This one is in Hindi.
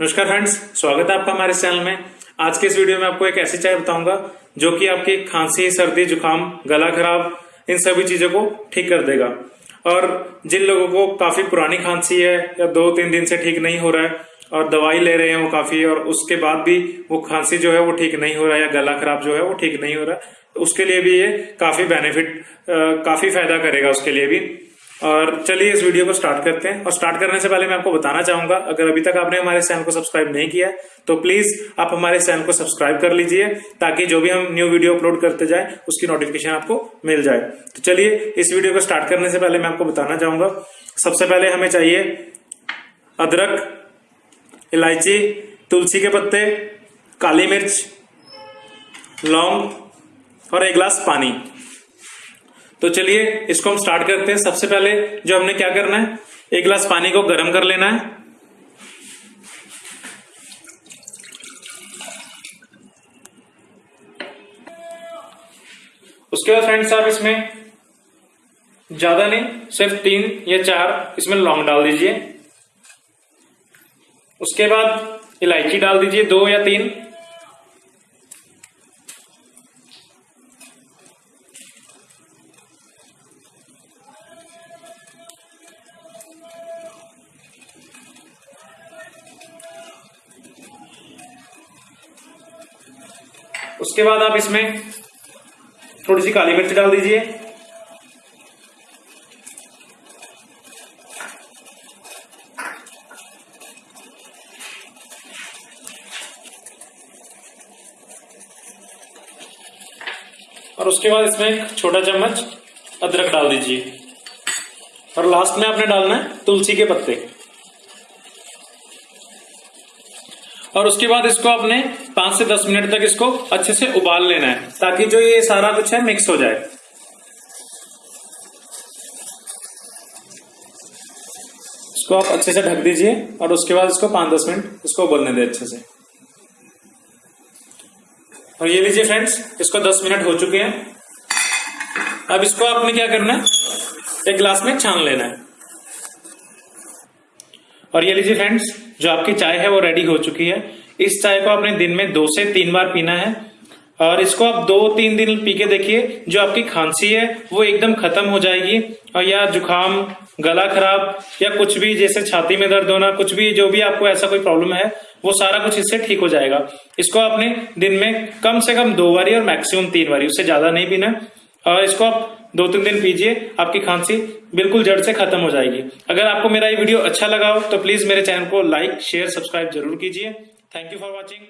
नमस्कार फ्रेंड्स स्वागत है आपका हमारे चैनल में। आज के इस वीडियो में आपको एक ऐसी चाय बताऊँगा, जो कि आपकी खांसी, सर्दी, जुकाम, गला खराब, इन सभी चीज़ों को ठीक कर देगा। और जिन लोगों को काफ़ी पुरानी खांसी है, या दो तीन दिन से ठीक नहीं हो रहा है, और दवाई ले रहे हैं वो काफ़ी, और उसके बाद भी वो खांसी जो है वो ठीक नहीं हो रहा है, या गला खराब जो है वो ठीक नहीं हो रहा है तो उसके लिए भी ये काफ़ी बेनिफिट काफ़ी फ़ायदा करेगा उसके लिए भी। और चलिए इस वीडियो को स्टार्ट करते हैं। और स्टार्ट करने से पहले मैं आपको बताना चाहूँगा, अगर अभी तक आपने हमारे चैनल को सब्सक्राइब नहीं किया तो प्लीज़ आप हमारे चैनल को सब्सक्राइब कर लीजिए, ताकि जो भी हम न्यू वीडियो अपलोड करते जाए, उसकी नोटिफिकेशन आपको मिल जाए। तो चलिए, इस वीडियो को स्टार्ट करने से पहले मैं आपको बताना चाहूँगा, सबसे पहले हमें चाहिए अदरक, इलायची, तुलसी के पत्ते, काली मिर्च, लौंग और एक गिलास पानी। तो चलिए, इसको हम स्टार्ट करते हैं। सबसे पहले जो हमने क्या करना है, एक गिलास पानी को गर्म कर लेना है। उसके बाद फ्रेंड्स आप इसमें ज़्यादा नहीं, सिर्फ़ तीन या चार इसमें लौंग डाल दीजिए। उसके बाद इलायची डाल दीजिए, दो या तीन। उसके बाद आप इसमें थोड़ी सी काली मिर्च डाल दीजिए। और उसके बाद इसमें एक छोटा चम्मच अदरक डाल दीजिए। और लास्ट में आपने डालना है तुलसी के पत्ते। और उसके बाद इसको आपने पाँच से दस मिनट तक इसको अच्छे से उबाल लेना है, ताकि जो ये सारा कुछ है मिक्स हो जाए। इसको आप अच्छे से ढक दीजिए और उसके बाद इसको पाँच दस मिनट इसको उबलने दे अच्छे से। और ये लीजिए फ्रेंड्स, इसको दस मिनट हो चुके हैं। अब इसको आपने क्या करना है? एक ग्लास में छान लेना है। और ये लीजिए फ्रेंड्स जो आपकी चाय है वो रेडी हो चुकी है। इस चाय को आपने दिन में दो से तीन बार पीना है। और इसको आप दो तीन दिन पी के देखिए, जो आपकी खांसी है, वो एकदम खत्म हो जाएगी। और या जुकाम, गला खराब, या कुछ भी जैसे छाती में दर्द होना, कुछ भी जो भी आपको ऐसा कोई प्रॉब्लम है, वो सारा कुछ इससे ठीक हो जाएगा। इसको आपने दिन में कम से कम दो बारी और मैक्सिमम तीन बारी, उससे ज़्यादा नहीं पीना। और इसको आप दो तीन दिन पीजिए, आपकी खांसी बिल्कुल जड़ से खत्म हो जाएगी। अगर आपको मेरा ये वीडियो अच्छा लगा हो तो प्लीज़ मेरे चैनल को लाइक शेयर सब्सक्राइब ज़रूर कीजिए। Thank you for watching